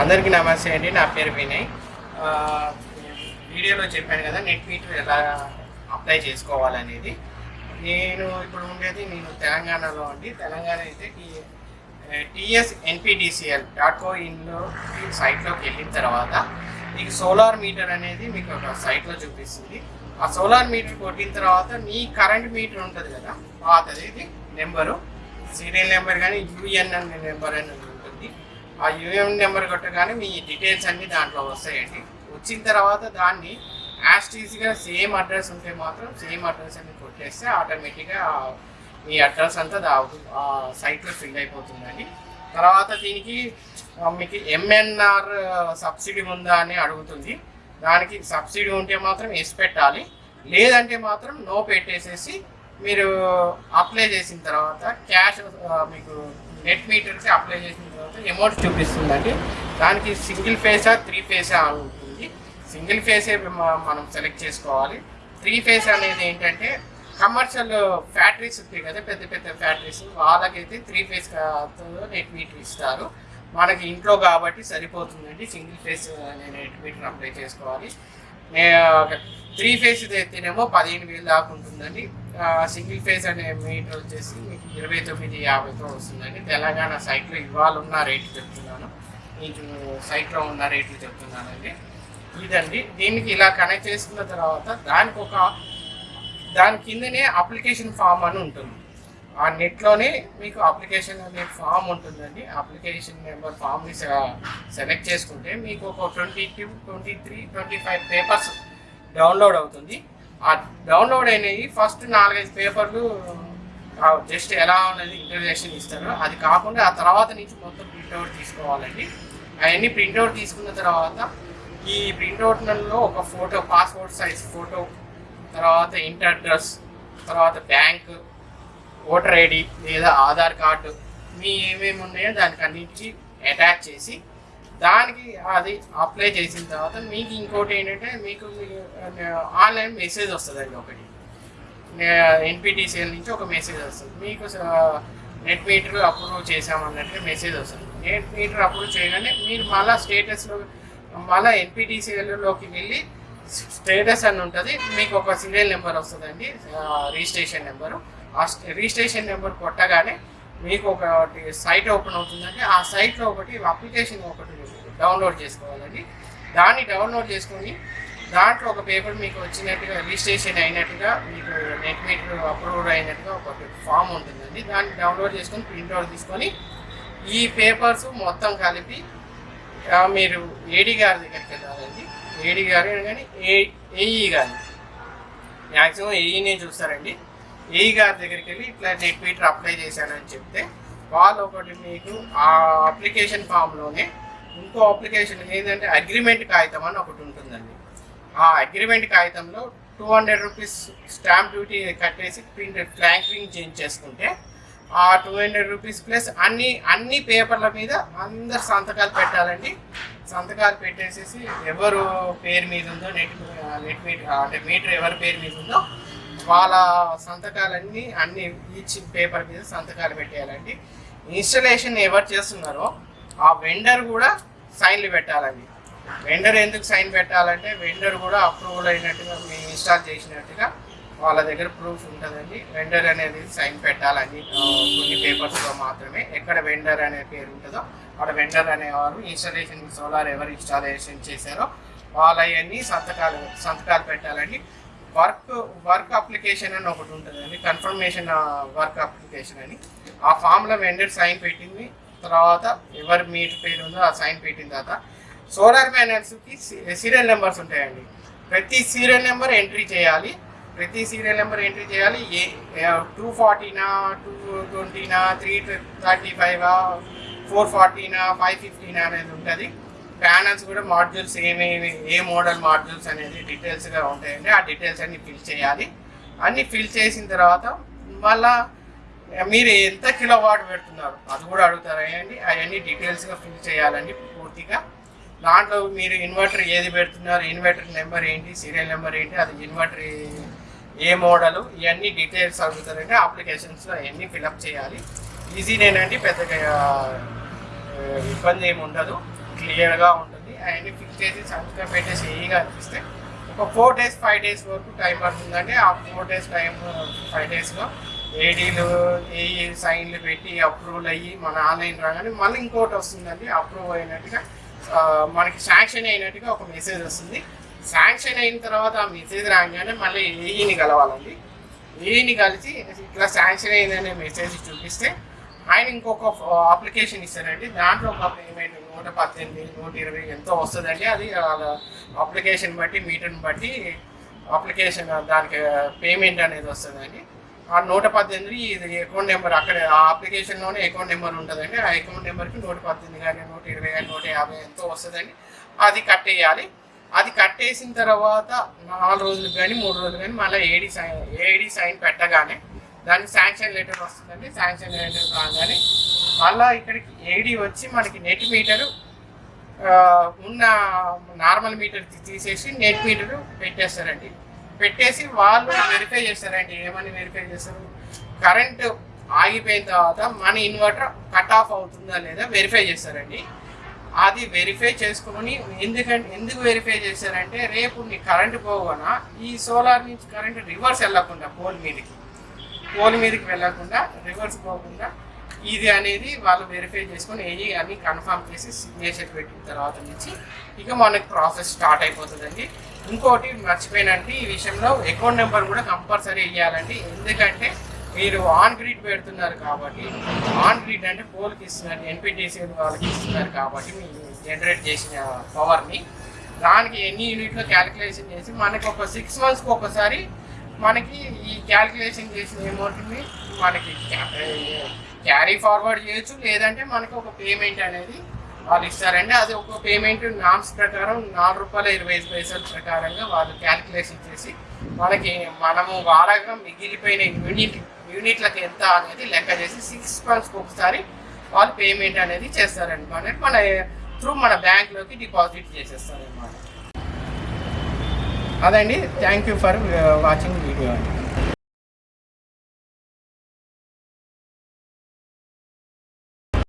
అందరికీ నమస్తే అండి నా పేరు వినయ్. వీడియోలో చెప్పాను కదా నెట్ మీటర్ ఎలా అప్లై చేసుకోవాలనేది. నేను ఇప్పుడు ఉండేది నేను తెలంగాణలో అండి. తెలంగాణ అయితే టీఎస్ ఎన్పిడిసిఎల్ డాట్ కో ఇన్లో సైట్లోకి వెళ్ళిన తర్వాత మీకు సోలార్ మీటర్ అనేది మీకు ఒక సైట్లో చూపిస్తుంది. ఆ సోలార్ మీటర్ కొట్టిన తర్వాత మీ కరెంట్ మీటర్ ఉంటుంది కదా పాతది ఇది నెంబరు. సీరియల్ నెంబర్ కానీ యూఎన్ఎన్ నెంబర్ అని ఆ యూఎన్ నెంబర్ కొట్టగానే మీ డీటెయిల్స్ అన్ని దాంట్లో వస్తాయండి. వచ్చిన తర్వాత దాన్ని యాస్టీస్గా సేమ్ అడ్రస్ ఉంటే మాత్రం సేమ్ అడ్రస్ అని కొట్టేస్తే ఆటోమేటిక్గా మీ అడ్రస్ అంతా ఆ సైట్లో ఫిల్ అయిపోతుందండి. తర్వాత దీనికి మీకు ఎంఎన్ఆర్ సబ్సిడీ ఉందా అని అడుగుతుంది. దానికి సబ్సిడీ ఉంటే మాత్రం ఎస్ పెట్టాలి. లేదంటే మాత్రం నో పెట్టేసేసి మీరు అప్లై చేసిన తర్వాత క్యాష్ మీకు నెట్ మీటర్కి అప్లై చేసిన తర్వాత అమౌంట్ చూపిస్తుందండి. దానికి సింగిల్ ఫేసా త్రీ ఫేసా అని ఉంటుంది. సింగిల్ ఫేసే మనం సెలెక్ట్ చేసుకోవాలి. త్రీ ఫేస్ అనేది ఏంటంటే కమర్షియల్ ఫ్యాక్టరీస్ ఉంటాయి కదా పెద్ద పెద్ద ఫ్యాక్టరీస్. వాళ్ళకైతే త్రీ ఫేస్ నెట్ మీటర్ ఇస్తారు. మనకి ఇంట్లో కాబట్టి సరిపోతుందండి. Single phase net meter apply చేసుకోవాలి. త్రీ ఫేస్ అయితేనేమో పదిహేను వేలు దాకా ఉంటుందండి. సింగిల్ ఫేజ్ అనే మీటర్ వచ్చేసి మీకు ఇరవై తొమ్మిది యాభైతో వస్తుందండి. తెలంగాణ సైట్లో ఇవాళ ఉన్న రేటు చెప్తున్నాను. మీకు సైట్లో ఉన్న రేట్లు చెప్తున్నానండి. ఇదండి. దీనికి ఇలా కనెక్ట్ చేసుకున్న తర్వాత దానికి ఒక దాని కిందనే అప్లికేషన్ ఫామ్ అని ఉంటుంది. ఆ నెట్లోనే మీకు అప్లికేషన్ అనే ఫామ్ ఉంటుందండి. అప్లికేషన్ నెంబర్ ఫామ్ని సెలెక్ట్ చేసుకుంటే మీకు ఒక twenty two twenty three twenty five papers download అవుతుంది. ఆ డౌన్లోడ్ అయినవి ఫస్ట్ నాలుగైదు పేపర్లు జస్ట్ ఎలా ఉన్నది ఇంటర్వ్యూషన్ ఇస్తారు అది కాకుండా ఆ తర్వాత నుంచి మొత్తం ప్రింట్అవుట్ తీసుకోవాలండి. అవన్నీ ప్రింట్అవుట్ తీసుకున్న తర్వాత ఈ ప్రింట్అవుట్లలో ఒక ఫోటో పాస్పోర్ట్ సైజ్ ఫోటో తర్వాత ఇంటర్ అడ్రస్ తర్వాత బ్యాంక్ ఓటర్ ఐడి లేదా ఆధార్ కార్డు మీ ఏమేమి ఉన్నాయో దానికి అన్నింటికి అటాచ్ చేసి దానికి అది అప్లై చేసిన తర్వాత మీకు ఇంకోటి ఏంటంటే మీకు ఆన్లైన్ మెసేజ్ వస్తుందండి ఒకటి. ఎన్పిటిసిఎల్ నుంచి ఒక మెసేజ్ వస్తుంది. మీకు నెట్ మీటర్ అప్రూవ్ చేసామన్నట్టు మెసేజ్ వస్తుంది. నెట్ మీటర్ అప్రూవ్ చేయగానే మీరు మళ్ళీ స్టేటస్లో మళ్ళీ ఎన్పిటిసిఎల్లోకి వెళ్ళి స్టేటస్ అని ఉంటుంది. మీకు ఒక సీరియల్ నెంబర్ వస్తుందండి. రిజిస్ట్రేషన్ నెంబరు ఆ రిజిస్ట్రేషన్ నెంబర్ కొట్టగానే మీకు ఒకటి సైట్ ఓపెన్ అవుతుందండి ఆ సైట్లో ఒకటి అప్లికేషన్ ఒకటి డౌన్లోడ్ చేసుకోవాలండి. దాన్ని డౌన్లోడ్ చేసుకొని దాంట్లో ఒక పేపర్ మీకు వచ్చినట్టుగా రిజిస్ట్రేషన్ అయినట్టుగా మీకు నెట్ మీటర్ అప్రూవ్డ్ అయినట్టుగా ఒక ఫామ్ ఉంటుందండి. దాన్ని డౌన్లోడ్ చేసుకొని ప్రింట్అవుట్ తీసుకొని ఈ పేపర్స్ మొత్తం కలిపి మీరు ఏడి గారి దగ్గరికి వెళ్ళాలండి. ఏడీ గారు కానీ ఏ ఏఈ గారు. మ్యాక్సిమం ఏఈనే చూస్తారండి. ఏఈ గారి దగ్గరికి వెళ్ళి ఇట్లా నెట్ మీటర్ అప్లై చేశానని చెప్తే వాళ్ళు ఒకటి మీకు ఆ అప్లికేషన్ ఫామ్లోనే ఇంకో అప్లికేషన్ ఏంటంటే అగ్రిమెంట్ కాగితం అని ఒకటి ఉంటుందండి. ఆ agreement కాగితంలో two hundred rupees stamp duty కట్టేసి ప్రింట్ ఫ్లాంకరింగ్ చేంజ్ చేసుకుంటే ఆ టూ హండ్రెడ్ రూపీస్ ప్లస్ అన్ని అన్ని పేపర్ల మీద అందరు సంతకాలు పెట్టాలండి. సంతకాలు పెట్టేసేసి ఎవరు పేరు మీద ఉందో నెట్ నెట్ మీటర్ అంటే మీటర్ ఎవరి పేరు మీద ఉందో వాళ్ళ సంతకాలన్నీ అన్ని ఈచ్ పేపర్ మీద సంతకాలు పెట్టేయాలండి. ఇన్స్టలేషన్ ఎవరు చేస్తున్నారో ఆ వెండర్ కూడా సైన్లు పెట్టాలండి. వెండర్ ఎందుకు సైన్ పెట్టాలంటే వెండర్ కూడా అప్రూవల్ అయినట్టుగా మేము ఇన్స్టాల్ చేసినట్టుగా వాళ్ళ దగ్గర ప్రూఫ్ ఉంటుందండి. వెండర్ అనేది సైన్ పెట్టాలని కొన్ని పేపర్స్లో మాత్రమే. ఎక్కడ వెండర్ అనే పేరు ఉంటుందో అక్కడ వెండర్ అనేవారు ఇన్స్టాలేషన్ సోలార్ ఎవరు ఇన్స్టాలేషన్ చేశారో వాళ్ళవన్నీ సంతకాలు సంతకాలు పెట్టాలండి. వర్క్ వర్క్ అప్లికేషన్ అని ఒకటి ఉంటుందండి. కన్ఫర్మేషన్ వర్క్ అప్లికేషన్ అని. ఆ ఫామ్లో వెండర్ సైన్ పెట్టింది. తర్వాత ఎవరి మీటర్ పేరు ఉందో ఆ సైన్ పెట్టిన తర్వాత సోలార్ ప్యానల్స్కి సీరియల్ నెంబర్స్ ఉంటాయండి. ప్రతి సీరియల్ నెంబర్ ఎంట్రీ చేయాలి. ప్రతి సీరియల్ నెంబర్ ఎంట్రీ చేయాలి. ఏ టూ ఫార్టీనా టూ ట్వంటీనా త్రీ థర్టీ ఫైవ్ ఫోర్ ఫార్టీనా ఫైవ్ ఫిఫ్టీనా అనేది ఉంటుంది. ప్యానల్స్ కూడా మాడ్యూల్స్ ఏమేమి ఏ మోడల్ మాడ్యూల్స్ అనేది డీటెయిల్స్గా ఉంటాయండి ఆ డీటెయిల్స్ అన్ని ఫిల్ చేయాలి. అన్ని ఫిల్ చేసిన తర్వాత మళ్ళా మీరు ఎంత కిలో వాట్ పెడుతున్నారు అది కూడా అడుగుతారు అండి అవన్నీ డీటెయిల్స్గా ఫిల్ చేయాలండి పూర్తిగా. దాంట్లో మీరు ఇన్వర్టర్ ఏది పెడుతున్నారు ఇన్వర్టర్ నెంబర్ ఏంటి సీరియల్ నెంబర్ ఏంటి అది ఇన్వర్టర్ ఏ మోడల్ ఇవన్నీ డీటెయిల్స్ అడుగుతారంటే అప్లికేషన్స్లో అవన్నీ ఫిలప్ చేయాలి. ఈజీనేనండి పెద్దగా ఇబ్బంది ఏమి ఉండదు. క్లియర్గా ఉంటుంది. అవన్నీ ఫిక్స్ చేసి సబ్స్క్రైబ్ పెట్టేసి ఏఈగా అనిపిస్తే ఒక ఫోర్ డేస్ ఫైవ్ డేస్ వరకు టైం పడుతుందండి ఆ ఫోర్ డేస్ టైం ఫైవ్ డేస్లో ఏడీలు ఏ సైన్లు పెట్టి అప్రూవల్ అయ్యి మన ఆన్లైన్ రాగానే మళ్ళీ ఇంకోటి వస్తుందండి అప్రూవ్ అయినట్టుగా మనకి శాంక్షన్ అయినట్టుగా ఒక మెసేజ్ వస్తుంది. శాంక్షన్ అయిన తర్వాత ఆ మెసేజ్ రాగానే మళ్ళీ ఏఈని కలవాలండి. ఏఈని కలిసి ఇట్లా శాంక్షన్ అయిందనే మెసేజ్ చూపిస్తే ఆయన ఇంకొక అప్లికేషన్ ఇస్తారండి దాంట్లో ఒక పేమెంట్ నూట పద్దెనిమిది నూట ఇరవై ఎంతో వస్తుందండి. అది వాళ్ళ అప్లికేషన్ బట్టి మీటర్ని బట్టి అప్లికేషన్ దానికి పేమెంట్ అనేది వస్తుందండి. ఆ నూట పద్దెనిమిది ఇది అకౌంట్ నెంబర్ అక్కడ ఆ అప్లికేషన్లోనే అకౌంట్ నెంబర్ ఉంటుందండి. ఆ అకౌంట్ నెంబర్కి నూట పద్దెనిమిది కానీ నూట ఇరవై కానీ నూట యాభై ఎంతో వస్తుందండి. అది కట్టేయాలి అది కట్టేసిన తర్వాత నాలుగు రోజులు కానీ మూడు రోజులు కానీ మళ్ళీ ఏడి సైన్ ఏడి సైన్ పెట్టగానే దానికి శాంక్షన్ లెటర్ వస్తుందండి. శాంక్షన్ లెటర్ రాగానే మళ్ళీ ఇక్కడికి ఏడి వచ్చి మనకి నెట్ మీటరు ఉన్న నార్మల్ మీటర్ తీసేసి నెట్ మీటర్ పెట్టేస్తారండి. పెట్టేసి వాళ్ళు వెరిఫై చేస్తారండి. ఏమని వెరిఫై చేస్తారు? కరెంటు ఆగిపోయిన తర్వాత మన ఇన్వర్టర్ కట్ ఆఫ్ అవుతుందా లేదా వెరిఫై చేస్తారండి. అది వెరిఫై చేసుకుని ఎందుకంటే ఎందుకు వెరిఫై చేశారంటే రేపు నీ కరెంటు పోగొన ఈ సోలార్ నుంచి కరెంటు రివర్స్ వెళ్ళకుండా పోల్ మీదకి. పోల్ మీదకి వెళ్ళకుండా రివర్స్ పోకుండా ఇది అనేది వాళ్ళు వెరిఫై చేసుకొని ఏది అని కన్ఫర్మ్ చేసి సిగ్నేచర్ పెట్టిన తర్వాత నుంచి ఇక మనకి ప్రాసెస్ స్టార్ట్ అయిపోతుందండి. ఇంకోటి మర్చిపోయినంటే ఈ విషయంలో అకౌంట్ నెంబర్ కూడా కంపల్సరీ ఇవ్వాలండి ఎందుకంటే మీరు ఆన్ గ్రిడ్ పెడుతున్నారు కాబట్టి ఆన్ గ్రిడ్ అంటే పోల్కి ఇస్తున్నారు ఎన్పిటిసి వాళ్ళకి ఇస్తున్నారు కాబట్టి మీరు జనరేట్ చేసిన పవర్ని దానికి ఎన్ని యూనిట్లో క్యాలిక్యులేషన్ చేసి మనకు ఒక సిక్స్ మంత్స్కి ఒకసారి మనకి ఈ క్యాలిక్యులేషన్ చేసిన అమౌంట్ని మనకి క్యారీ ఫార్వర్డ్ చేయొచ్చు లేదంటే మనకి ఒక పేమెంట్ అనేది వాళ్ళు ఇస్తారండి. అది ఒక పేమెంట్ నామ్స్ ప్రకారం నాలుగు రూపాయల ఇరవై ఐదు పైసల ప్రకారంగా వాళ్ళు క్యాలిక్యులేషన్ చేసి మనకి మనము వాడగా మిగిలిపోయిన యూనిట్ యూనిట్లకు ఎంత అనేది లెక్క చేసి సిక్స్ మంత్స్కి ఒకసారి వాళ్ళు పేమెంట్ అనేది చేస్తారండి. మన మన త్రూ మన బ్యాంక్లోకి డిపాజిట్ చేసేస్తారనమాట అదండి. Thank you for watching video అండి.